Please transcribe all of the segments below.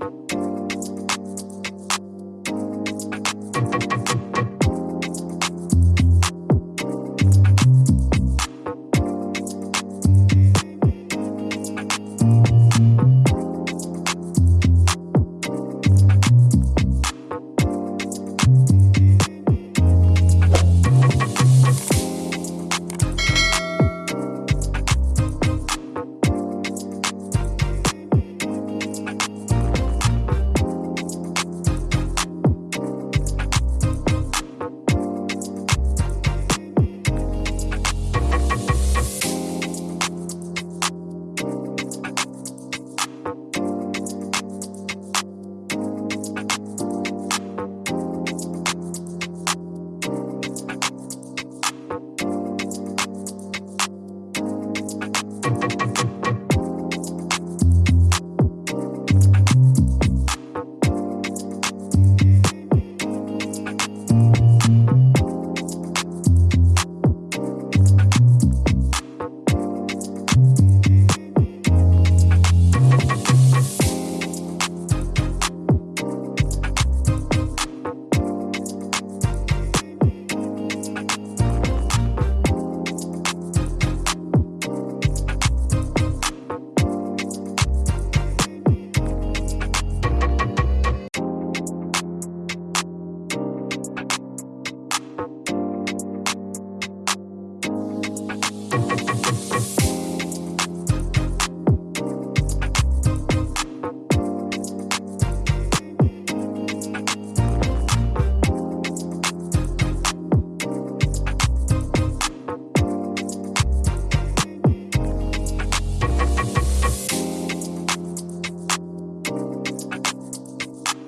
you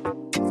you